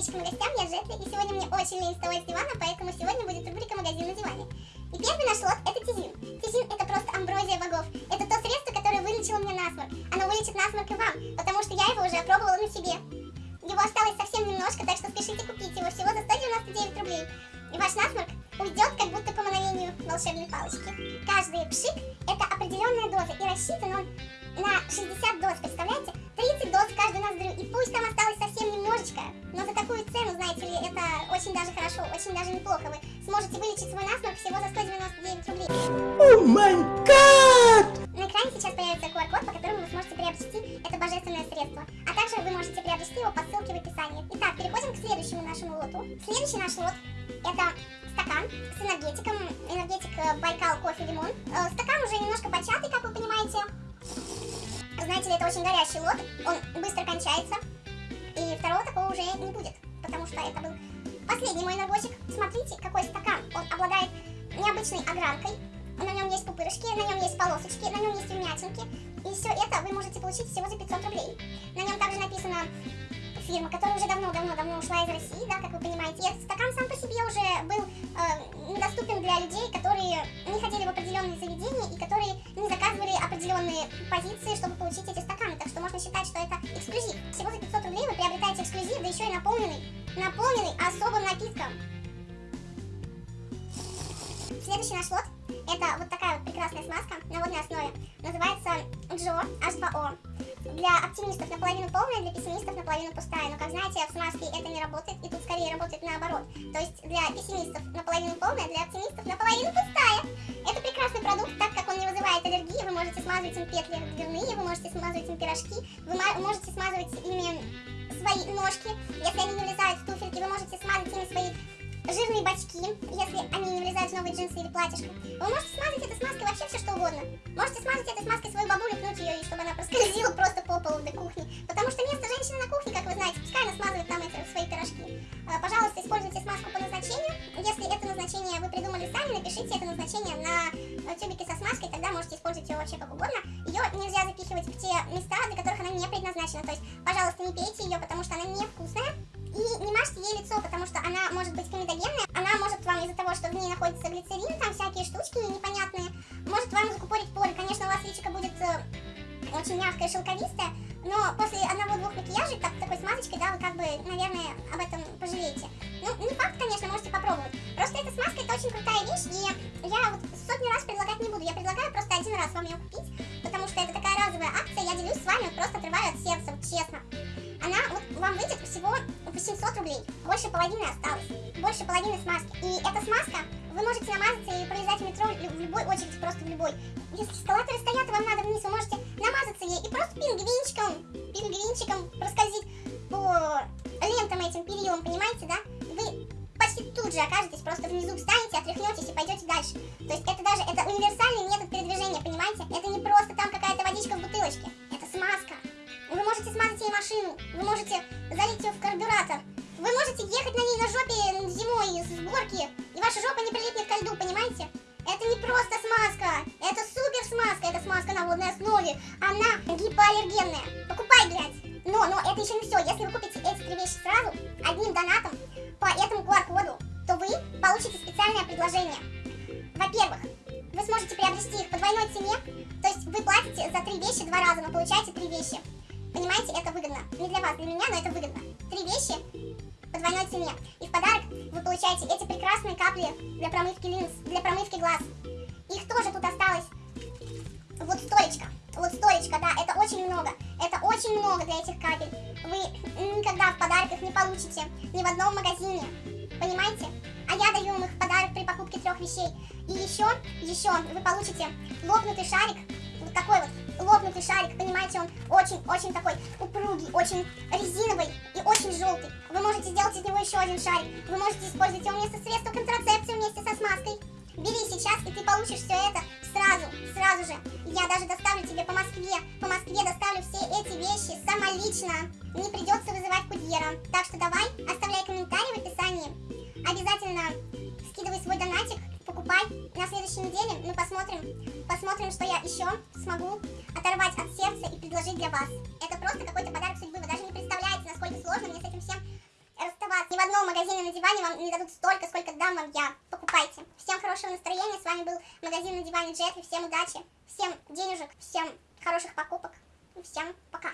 подписчикам и гостям, я Джетли, и сегодня мне очень лень вставать с дивана, поэтому сегодня будет рубрика «Магазин на диване». И первый наш лот это Тизин. Тизин это просто амброзия богов. Это то средство, которое вылечило мне насморк. Оно вылечит насморк и вам, потому что я его уже опробовала на себе. Его осталось совсем немножко, так что спешите купить его всего за 199 рублей. И ваш насморк уйдет, как будто по мановению волшебной палочки. Каждый пшик это определенная доза, и рассчитан он на 60 доз, представляете? 30 доз каждую ноздрю, и пусть там осталось совсем даже хорошо, очень даже неплохо. Вы сможете вылечить свой насморк всего за 199 рублей. О май гад! На экране сейчас появится QR-код, по которому вы сможете приобрести это божественное средство. А также вы можете приобрести его по ссылке в описании. Итак, переходим к следующему нашему лоту. Следующий наш лот это стакан с энергетиком, энергетик э, Байкал кофе лимон. Э, стакан уже немножко початый, как вы понимаете. Знаете ли, это очень горячий лот, он быстро кончается, последний мой наборчик. Смотрите, какой стакан, он обладает необычной огранкой, на нем есть пупырышки, на нем есть полосочки, на нем есть вмятинки, и все это вы можете получить всего за 500 рублей. На нем также написано фирма, которая уже давно-давно-давно ушла из России, да, как вы понимаете. И стакан сам по себе уже был э, недоступен для людей, которые не ходили в определенные заведения и которые не заказывали определенные позиции, чтобы получить эти стаканы. Так что можно считать, что это эксклюзив. Всего за 500 рублей вы приобретаете эксклюзив, да еще и наполненный, наполненный особым напитком. Следующий наш лот это вот такая вот прекрасная смазка на водной основе. Называется Джо H2O. Для оптимистов наполовину полная, для пессимистов наполовину пустая. Но, как знаете, в смазке это не работает, и тут скорее работает наоборот. То есть для пессимистов наполовину полная, для оптимистов наполовину пустая. Это прекрасный продукт, так как он не вызывает аллергии. Вы можете смазывать им петли дверные, вы можете смазывать им пирожки, вы можете смазывать ими свои ножки, если они не влезают в туфельки, вы можете смазать ими свои жирные бачки, если они не влезают в новые джинсы или платьишко. Вы можете смазать этой смазкой вообще все что угодно. Можете смазать этой смазкой свою бабулю, пнуть ее, и чтобы она проскользила просто по полу до кухни. Потому что место женщины на кухне, как вы знаете, пускай она смазывает там эти свои пирожки. А, пожалуйста, используйте смазку по назначению. Если это назначение вы придумали сами, напишите это назначение на тюбике со смазкой, тогда можете использовать ее вообще как угодно. Ее нельзя запихивать в те места, для которых она не предназначена. То есть, пожалуйста, не пейте ее, потому что она невкусная. И не мажьте ей лицо, потому что она может быть комедогенная. Она может вам из-за того, что в ней находится глицерин, там всякие штучки непонятные, может вам закупорить поры. Конечно, у вас личико будет э, очень мягкое, шелковистое, но после одного-двух макияжей, так, такой смазочкой, да, вы как бы, наверное, об этом пожалеете. Ну, не факт, конечно, можете попробовать. Просто эта смазка, это очень крутая вещь, и я вот сотни раз предлагать не буду. Я предлагаю просто один раз вам ее купить, потому что это такая разовая акция, я делюсь с вами, вот просто отрываю от сердца, 800 рублей. Больше половины осталось. Больше половины смазки. И эта смазка, вы можете намазаться и проезжать в метро в любой очереди, просто в любой. Если эскалаторы стоят, и вам надо вниз, вы можете намазаться ей и просто пингвинчиком, пингвинчиком проскользить по лентам этим перилам, понимаете, да? Вы почти тут же окажетесь, просто внизу встанете, отряхнетесь и пойдете дальше. То есть это даже, это универсальный метод передвижения, понимаете? Это не просто там какая-то водичка в бутылочке, можете смазать ей машину, вы можете залить ее в карбюратор, вы можете ехать на ней на жопе зимой с горки, и ваша жопа не прилипнет ко льду, понимаете? Это не просто смазка, это супер смазка, это смазка на водной основе, она гипоаллергенная. Покупай, блядь. Но, но это еще не все, если вы купите эти три вещи сразу, одним донатом, по этому QR-коду, то вы получите специальное предложение. Во-первых, вы сможете приобрести их по двойной цене, то есть вы платите за три вещи два раза, но получаете три вещи. Понимаете, это выгодно. Не для вас, для меня, но это выгодно. Три вещи по двойной цене. И в подарок вы получаете эти прекрасные капли для промывки линз, для промывки глаз. Их тоже тут осталось вот столечко. Вот столечко, да, это очень много. Это очень много для этих капель. Вы никогда в подарках не получите ни в одном магазине. Понимаете? А я даю вам их в подарок при покупке трех вещей. И еще, еще вы получите лопнутый шарик. Вот такой вот лопнутый шарик, понимаете, он очень-очень такой упругий, очень резиновый и очень желтый. Вы можете сделать из него еще один шарик. Вы можете использовать его вместо средства контрацепции вместе со смазкой. Бери сейчас, и ты получишь все это сразу, сразу же. Я даже доставлю тебе по Москве. По Москве доставлю все эти вещи самолично. Не придется вызывать курьера. Так что давай, оставляй комментарий в описании. Обязательно скидывай свой донатик, покупай. На следующей неделе мы посмотрим, посмотрим, что я еще смогу оторвать от сердца и предложить для вас. Это просто какой-то подарок судьбы. Вы даже не представляете, насколько сложно мне с этим всем расставаться. одного магазина на диване вам не дадут столько, сколько дам вам я. Покупайте. Всем хорошего настроения. С вами был магазин на диване Джетри. Всем удачи, всем денежек, всем хороших покупок. Всем пока.